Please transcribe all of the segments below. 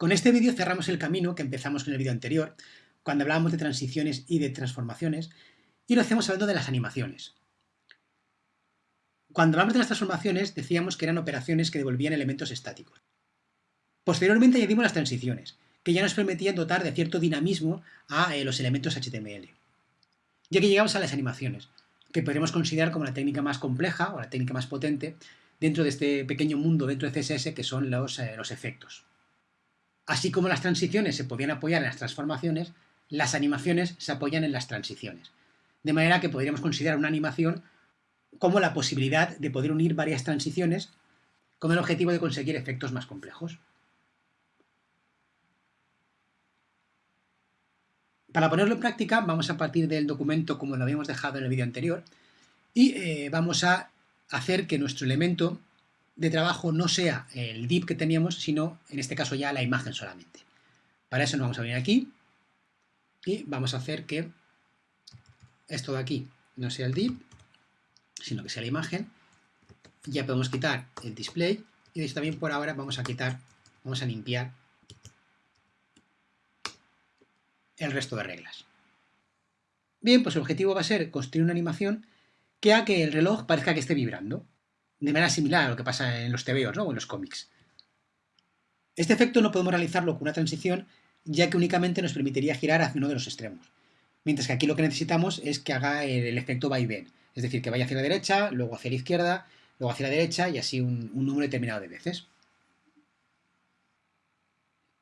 Con este vídeo cerramos el camino que empezamos con el vídeo anterior, cuando hablábamos de transiciones y de transformaciones, y lo hacemos hablando de las animaciones. Cuando hablamos de las transformaciones, decíamos que eran operaciones que devolvían elementos estáticos. Posteriormente añadimos las transiciones, que ya nos permitían dotar de cierto dinamismo a eh, los elementos HTML. Ya que llegamos a las animaciones, que podríamos considerar como la técnica más compleja o la técnica más potente dentro de este pequeño mundo dentro de CSS que son los, eh, los efectos. Así como las transiciones se podían apoyar en las transformaciones, las animaciones se apoyan en las transiciones. De manera que podríamos considerar una animación como la posibilidad de poder unir varias transiciones con el objetivo de conseguir efectos más complejos. Para ponerlo en práctica, vamos a partir del documento como lo habíamos dejado en el vídeo anterior y eh, vamos a hacer que nuestro elemento de trabajo no sea el div que teníamos, sino en este caso ya la imagen solamente. Para eso nos vamos a venir aquí y vamos a hacer que esto de aquí no sea el div, sino que sea la imagen. Ya podemos quitar el display y de esto también por ahora vamos a quitar, vamos a limpiar el resto de reglas. Bien, pues el objetivo va a ser construir una animación que haga que el reloj parezca que esté vibrando, de manera similar a lo que pasa en los TVOs ¿no? o en los cómics. Este efecto no podemos realizarlo con una transición, ya que únicamente nos permitiría girar hacia uno de los extremos, mientras que aquí lo que necesitamos es que haga el, efecto vaivén, es decir, que vaya hacia la derecha, luego hacia la izquierda, luego hacia la derecha y así un, un número determinado de veces.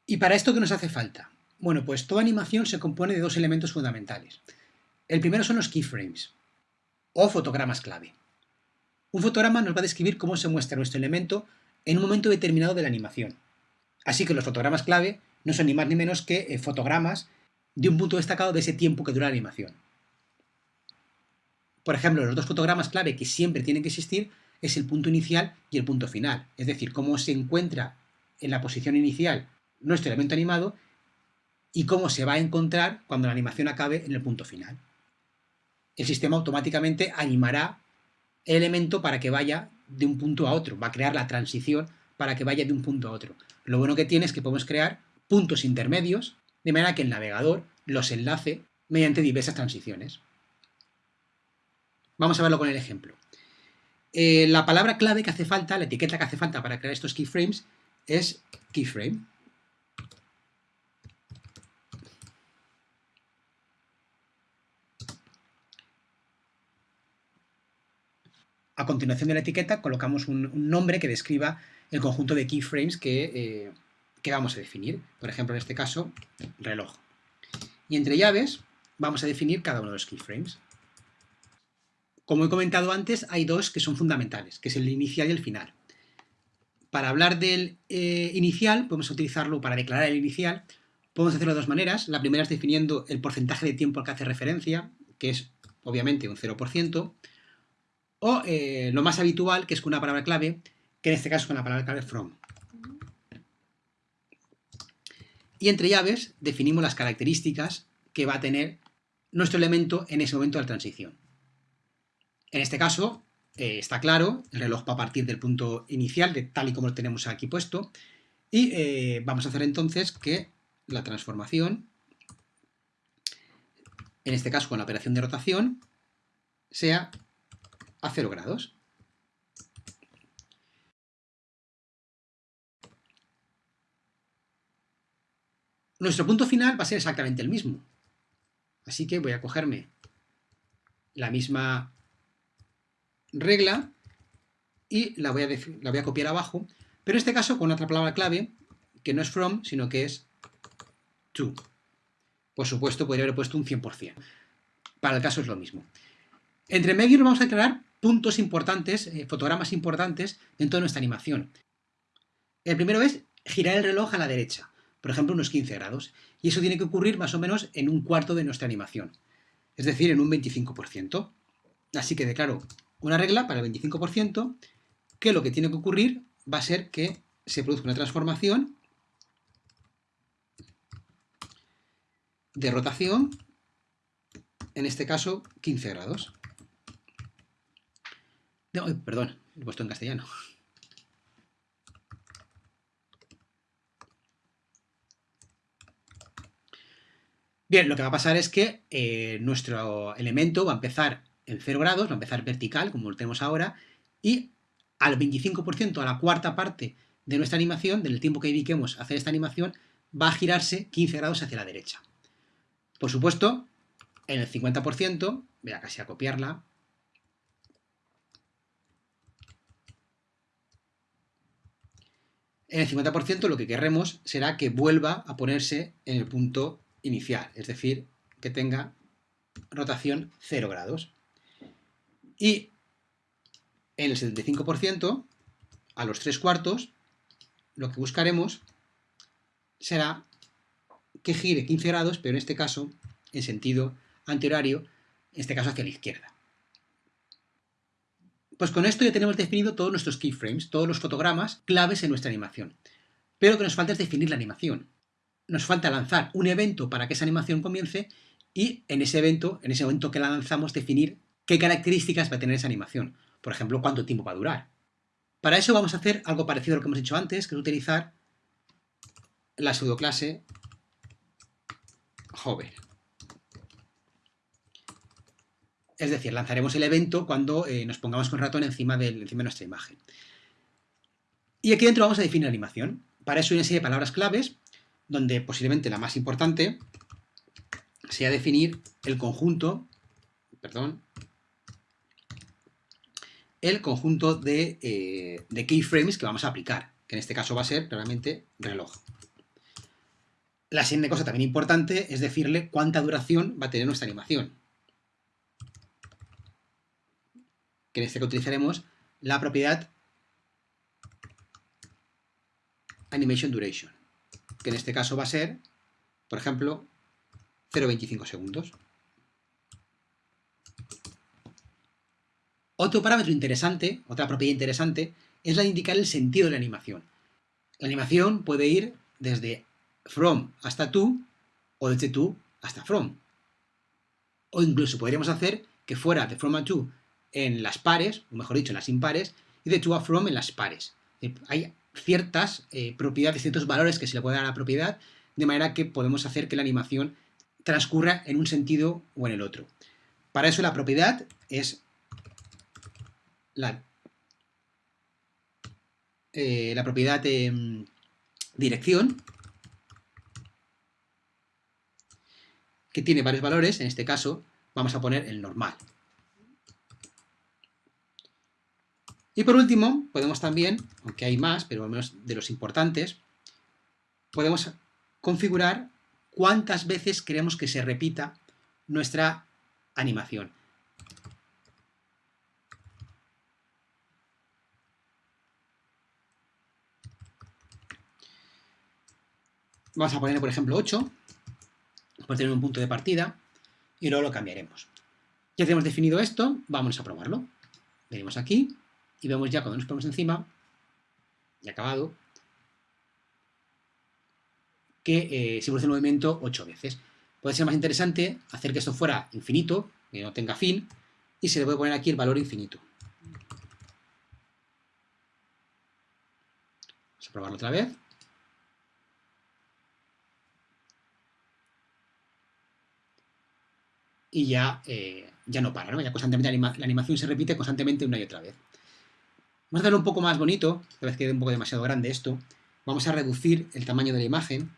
¿Y para esto qué nos hace falta? Bueno, pues toda animación se compone de dos elementos fundamentales. El primero son los keyframes, o fotogramas clave. Un fotograma nos va a describir cómo se muestra nuestro elemento en un momento determinado de la animación. Así que los fotogramas clave no son ni más ni menos que eh, fotogramas de un punto destacado de ese tiempo que dura la animación. Por ejemplo, los dos fotogramas clave que siempre tienen que existir es el punto inicial y el punto final, es decir, cómo se encuentra en la posición inicial nuestro elemento animado y cómo se va a encontrar cuando la animación acabe en el punto final. El sistema automáticamente animará el elemento para que vaya de un punto a otro, va a crear la transición para que vaya de un punto a otro. Lo bueno que tiene es que podemos crear puntos intermedios, de manera que el navegador los enlace mediante diversas transiciones. Vamos a verlo con el ejemplo. Eh, la palabra clave que hace falta, la etiqueta que hace falta para crear estos keyframes es keyframe. A continuación de la etiqueta colocamos un, nombre que describa el conjunto de keyframes eh, que, vamos a definir. Por ejemplo, en este caso, reloj. Y entre llaves vamos a definir cada uno de los keyframes. Como he comentado antes, hay dos que son fundamentales, que es el inicial y el final. Para hablar del eh, inicial, podemos utilizarlo para declarar el inicial. Podemos hacerlo de dos maneras. La primera es definiendo el porcentaje de tiempo al que hace referencia, que es obviamente un 0%. O eh, lo más habitual, que es con una palabra clave, que en este caso es con la palabra clave from. Y entre llaves definimos las características que va a tener nuestro elemento en ese momento de la transición. En este caso, eh, está claro, el reloj va a partir del punto inicial, de tal y como lo tenemos aquí puesto, y eh, vamos a hacer entonces que la transformación, en este caso con la operación de rotación, sea a 0 grados. Nuestro punto final va a ser exactamente el mismo. Así que voy a cogerme la misma regla y la voy, a la voy a copiar abajo, pero en este caso con otra palabra clave, que no es from, sino que es to. Por supuesto, podría haber puesto un 100%. Para el caso es lo mismo. Entre medio vamos a declarar puntos importantes, eh, fotogramas importantes dentro de nuestra animación. El primero es girar el reloj a la derecha, por ejemplo unos 15 grados, y eso tiene que ocurrir más o menos en un cuarto de nuestra animación, es decir, en un 25%. Así que declaro una regla para el 25%, que lo que tiene que ocurrir va a ser que se produzca una transformación de rotación, en este caso 15 grados perdón, lo he puesto en castellano. Bien, lo que va a pasar es que eh, nuestro elemento va a empezar en 0 grados, va a empezar vertical, como lo tenemos ahora, y al 25%, a la cuarta parte de nuestra animación, del tiempo que dediquemos a hacer esta animación, va a girarse 15 grados hacia la derecha. Por supuesto, en el 50%, voy a casi a copiarla, en el 50% lo que querremos será que vuelva a ponerse en el punto inicial, es decir, que tenga rotación 0 grados. Y en el 75%, a los 3 cuartos, lo que buscaremos será que gire 15 grados, pero en este caso en sentido antihorario, en este caso hacia la izquierda. Pues con esto ya tenemos definido todos nuestros keyframes, todos los fotogramas claves en nuestra animación. Pero lo que nos falta es definir la animación. Nos falta lanzar un evento para que esa animación comience y en ese evento, en ese momento que la lanzamos, definir qué características va a tener esa animación. Por ejemplo, cuánto tiempo va a durar. Para eso vamos a hacer algo parecido a lo que hemos hecho antes, que es utilizar la pseudoclase hover. Es decir, lanzaremos el evento cuando eh, nos pongamos con ratón encima, encima de nuestra imagen. Y aquí dentro vamos a definir animación. Para eso hay una serie de palabras claves, donde posiblemente la más importante sea definir el conjunto, perdón, el conjunto de, eh, keyframes que vamos a aplicar, que en este caso va a ser claramente reloj. La siguiente cosa también importante es decirle cuánta duración va a tener nuestra animación. Que en este caso utilizaremos la propiedad animation duration, que en este caso va a ser, por ejemplo, 0,25 segundos. Otro parámetro interesante, otra propiedad interesante, es la de indicar el sentido de la animación. La animación puede ir desde from hasta to o desde to hasta from. O incluso podríamos hacer que fuera de from a to en las pares, o mejor dicho, en las impares, y de to a from en las pares. Hay ciertas eh, propiedades, ciertos valores que se le puede dar a la propiedad, de manera que podemos hacer que la animación transcurra en un sentido o en el otro. Para eso la propiedad es la, eh, la propiedad mm, dirección, que tiene varios valores, en este caso vamos a poner el normal. Y por último, podemos también, aunque hay más, pero al menos de los importantes, podemos configurar cuántas veces queremos que se repita nuestra animación. Vamos a poner, por ejemplo, 8, por tener un punto de partida, y luego lo cambiaremos. Ya tenemos definido esto, vamos a probarlo. Venimos aquí, y vemos ya cuando nos ponemos encima, y acabado, que eh, se produce el movimiento 8 veces. Puede ser más interesante hacer que esto fuera infinito, que no tenga fin, y se le puede poner aquí el valor infinito. Vamos a probarlo otra vez. Y ya, eh, ya no para, ¿no? Ya constantemente la animación se repite constantemente una y otra vez. Vamos a hacerlo un poco más bonito, tal vez quede un poco demasiado grande esto. Vamos a reducir el tamaño de la imagen.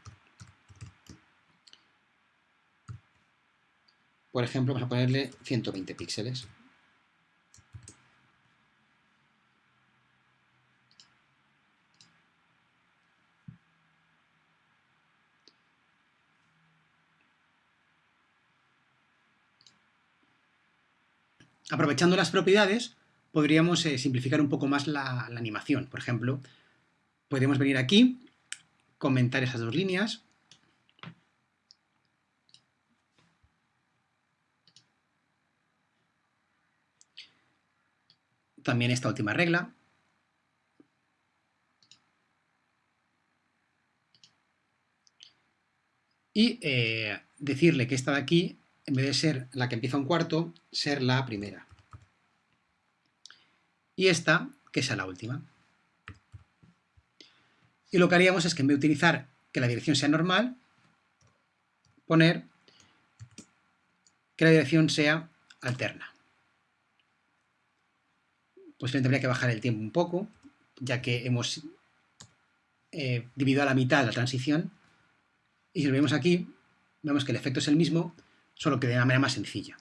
Por ejemplo, vamos a ponerle 120 píxeles. Aprovechando las propiedades, podríamos eh, simplificar un poco más la, animación. Por ejemplo, podríamos venir aquí, comentar esas dos líneas, también esta última regla. Y eh, decirle que esta de aquí, en vez de ser la que empieza un cuarto, ser la primera y esta, que sea la última. Y lo que haríamos es que en vez de utilizar que la dirección sea normal, poner que la dirección sea alterna. Pues tendría que bajar el tiempo un poco, ya que hemos eh, dividido a la mitad la transición. Y si lo vemos aquí, vemos que el efecto es el mismo, solo que de una manera más sencilla.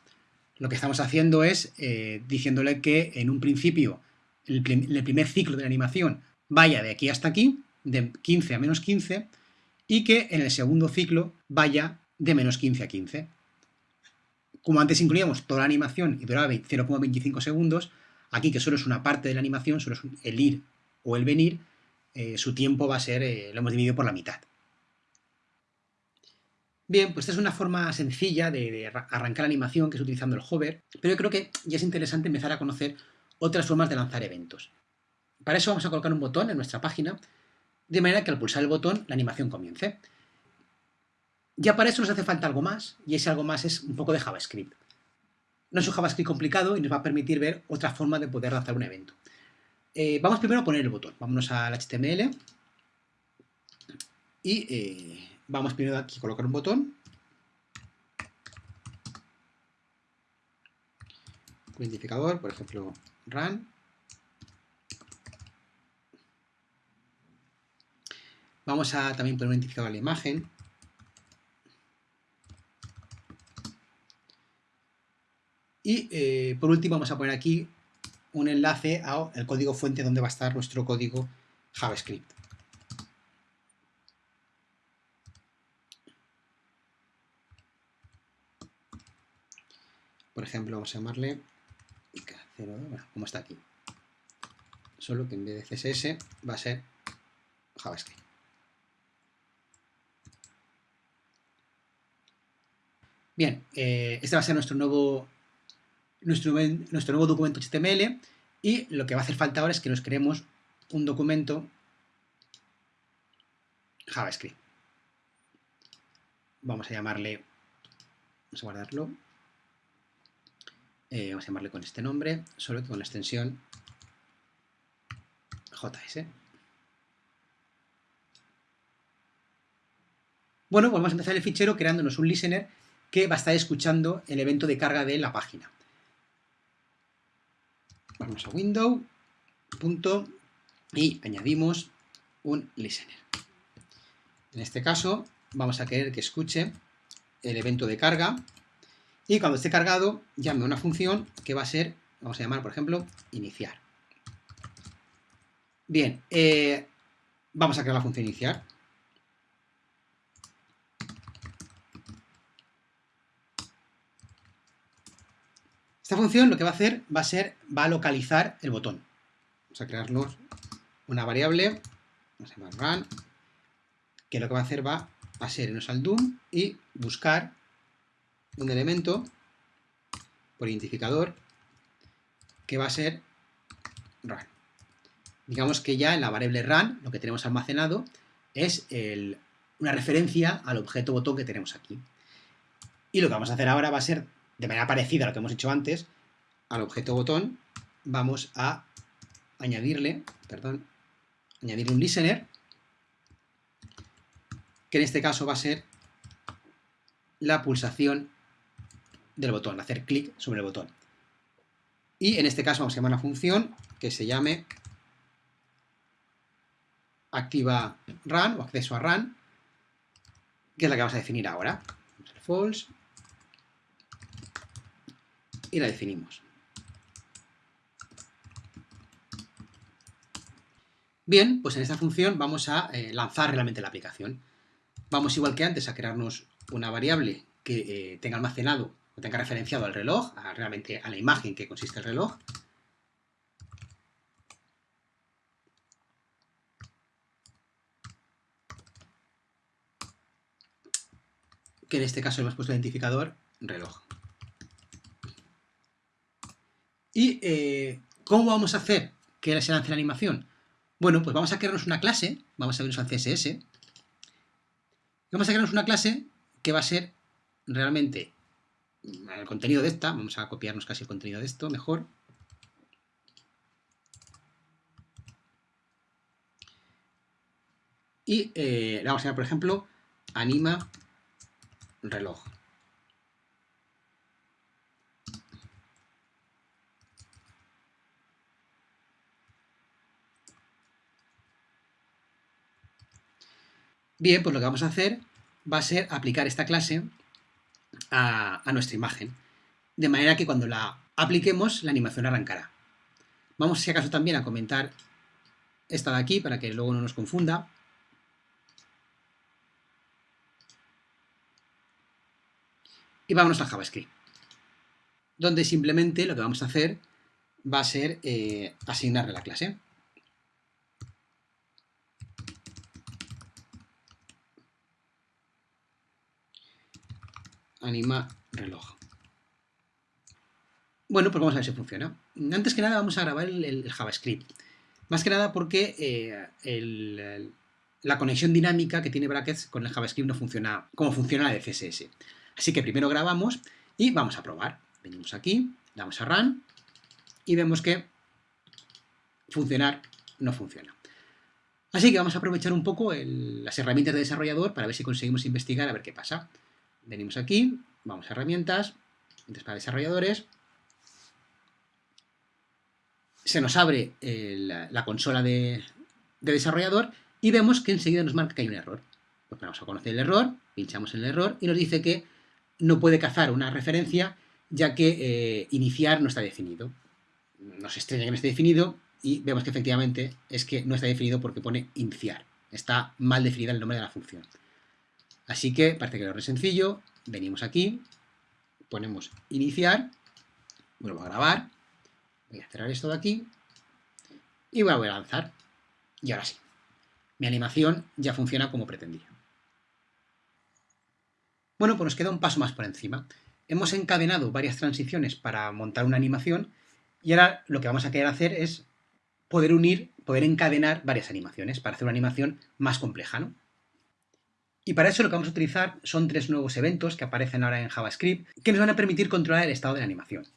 Lo que estamos haciendo es eh, diciéndole que en un principio el, el primer ciclo de la animación vaya de aquí hasta aquí, de 15 a menos 15, y que en el segundo ciclo vaya de menos 15 a 15. Como antes incluíamos toda la animación y duraba 0,25 segundos, aquí que solo es una parte de la animación, solo es el ir o el venir, eh, su tiempo va a ser, eh, lo hemos dividido por la mitad. Bien, pues esta es una forma sencilla de, arrancar la animación, que es utilizando el hover, pero yo creo que ya es interesante empezar a conocer otras formas de lanzar eventos. Para eso vamos a colocar un botón en nuestra página, de manera que al pulsar el botón la animación comience. Ya para eso nos hace falta algo más, y ese algo más es un poco de JavaScript. No es un JavaScript complicado y nos va a permitir ver otra forma de poder lanzar un evento. Eh, vamos primero a poner el botón. Vámonos al HTML y eh, vamos primero aquí a colocar un botón. identificador, por ejemplo, run. Vamos a también poner un la imagen. Y eh, por último vamos a poner aquí un enlace al código fuente donde va a estar nuestro código JavaScript. Por ejemplo, vamos a llamarle como está aquí. Solo que en vez de CSS va a ser JavaScript. Bien, eh, este va a ser nuestro nuevo nuestro, nuestro nuevo documento HTML y lo que va a hacer falta ahora es que nos creemos un documento JavaScript. Vamos a llamarle, vamos a guardarlo, eh, vamos a llamarle con este nombre, solo que con la extensión JS. Bueno, pues vamos a empezar el fichero creándonos un listener que va a estar escuchando el evento de carga de la página. Vamos a Window, punto, y añadimos un listener. En este caso, vamos a querer que escuche el evento de carga y cuando esté cargado, llame una función que va a ser, vamos a llamar, por ejemplo, iniciar. Bien, eh, vamos a crear la función iniciar. Esta función lo que va a hacer va a ser, va a localizar el botón. Vamos a crearnos una variable, vamos a llamar run, que lo que va a hacer va a ser irnos al DOM y buscar un elemento por identificador que va a ser run. Digamos que ya en la variable run lo que tenemos almacenado es una referencia al objeto botón que tenemos aquí. Y lo que vamos a hacer ahora va a ser de manera parecida a lo que hemos hecho antes, al objeto botón vamos a añadirle, perdón, añadir un listener, que en este caso va a ser la pulsación del botón, hacer clic sobre el botón. Y en este caso vamos a llamar una función que se llame activa run o acceso a run, que es la que vamos a definir ahora. False y la definimos. Bien, pues en esta función vamos a eh, lanzar realmente la aplicación. Vamos igual que antes a crearnos una variable que eh, tenga almacenado o tenga referenciado al reloj, realmente a la imagen que consiste el reloj. Que en este caso hemos puesto identificador reloj. ¿Y eh, cómo vamos a hacer que se lance la animación? Bueno, pues vamos a crearnos una clase, vamos a vernos al CSS, vamos a crearnos una clase que va a ser realmente el contenido de esta, vamos a copiarnos casi el contenido de esto, mejor. Y eh, vamos a ver, por ejemplo, anima reloj. Bien, pues lo que vamos a hacer va a ser aplicar esta clase a, nuestra imagen, de manera que cuando la apliquemos, la animación arrancará. Vamos, si acaso, también a comentar esta de aquí, para que luego no nos confunda. Y vámonos a JavaScript, donde simplemente lo que vamos a hacer va a ser eh, asignarle la clase. Anima reloj. Bueno, pues vamos a ver si funciona. Antes que nada vamos a grabar el, JavaScript. Más que nada porque eh, la conexión dinámica que tiene Brackets con el JavaScript no funciona como funciona la de CSS. Así que primero grabamos y vamos a probar. Venimos aquí, damos a Run y vemos que funcionar no funciona. Así que vamos a aprovechar un poco las herramientas de desarrollador para ver si conseguimos investigar a ver qué pasa. Venimos aquí, vamos a herramientas, para desarrolladores, se nos abre la, consola de, desarrollador y vemos que enseguida nos marca que hay un error. Pues vamos a conocer el error, pinchamos en el error y nos dice que no puede cazar una referencia ya que eh, iniciar no está definido nos extraña que no esté definido y vemos que efectivamente es que no está definido porque pone iniciar. Está mal definida el nombre de la función. Así que parece que lo es sencillo. Venimos aquí, ponemos iniciar, vuelvo a grabar, voy a cerrar esto de aquí y voy a lanzar. Y ahora sí, mi animación ya funciona como pretendía. Bueno, pues nos queda un paso más por encima. Hemos encadenado varias transiciones para montar una animación y ahora lo que vamos a querer hacer es poder unir, poder encadenar varias animaciones para hacer una animación más compleja, ¿no? Y para eso lo que vamos a utilizar son tres nuevos eventos que aparecen ahora en JavaScript que nos van a permitir controlar el estado de la animación.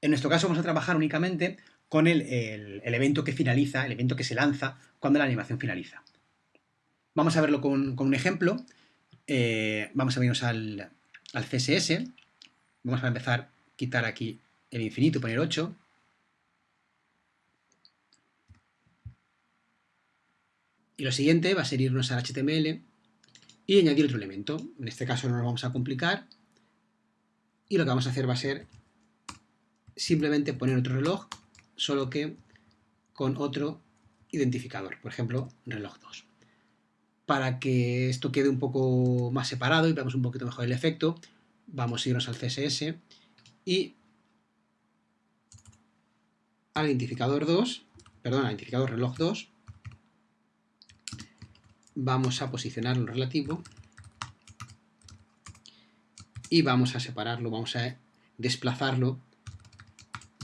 En nuestro caso vamos a trabajar únicamente con el, evento que finaliza, el evento que se lanza cuando la animación finaliza. Vamos a verlo con, un ejemplo. Eh, vamos a irnos al, al CSS. Vamos a empezar a quitar aquí el infinito, poner 8. Y lo siguiente va a ser irnos al HTML y añadir otro elemento. En este caso no lo vamos a complicar. Y lo que vamos a hacer va a ser simplemente poner otro reloj, solo que con otro identificador, por ejemplo, reloj 2. Para que esto quede un poco más separado y veamos un poquito mejor el efecto, vamos a irnos al CSS y al identificador 2, perdón, al identificador reloj 2, vamos a posicionarlo relativo y vamos a separarlo, vamos a desplazarlo,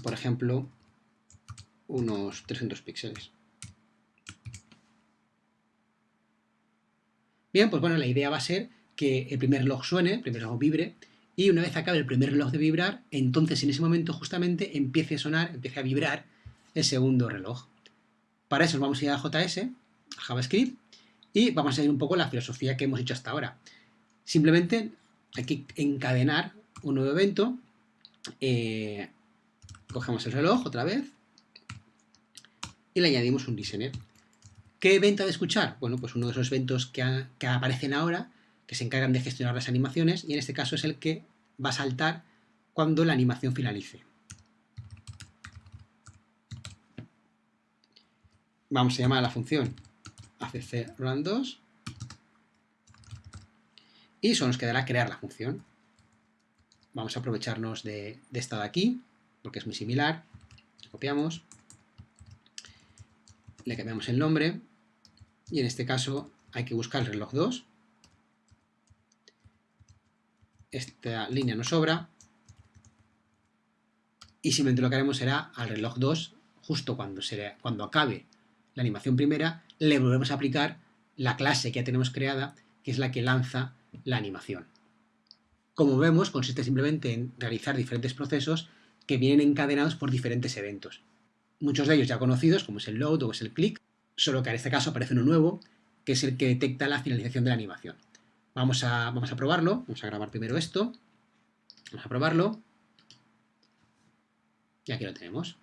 por ejemplo, unos 300 píxeles. Bien, pues bueno, la idea va a ser que el primer reloj suene, el primer reloj vibre, y una vez acabe el primer reloj de vibrar, entonces en ese momento justamente empiece a sonar, empiece a vibrar el segundo reloj. Para eso vamos a ir a JS, a JavaScript, y vamos a seguir un poco la filosofía que hemos hecho hasta ahora. Simplemente hay que encadenar un nuevo evento. Eh, cogemos el reloj otra vez y le añadimos un listener. ¿Qué evento ha de escuchar? Bueno, pues uno de esos eventos que, que aparecen ahora, que se encargan de gestionar las animaciones, y en este caso es el que va a saltar cuando la animación finalice. Vamos a llamar a la función ACC run 2 y solo nos quedará crear la función. Vamos a aprovecharnos de, esta de aquí, porque es muy similar. Copiamos, le cambiamos el nombre y en este caso hay que buscar el reloj 2. Esta línea nos sobra y simplemente lo que haremos será al reloj 2, justo cuando, cuando acabe la animación primera, le volvemos a aplicar la clase que ya tenemos creada, que es la que lanza la animación. Como vemos, consiste simplemente en realizar diferentes procesos que vienen encadenados por diferentes eventos. Muchos de ellos ya conocidos, como es el load o es el click, solo que en este caso aparece uno nuevo, que es el que detecta la finalización de la animación. Vamos a, vamos a probarlo, vamos a grabar primero esto, vamos a probarlo, y aquí lo tenemos.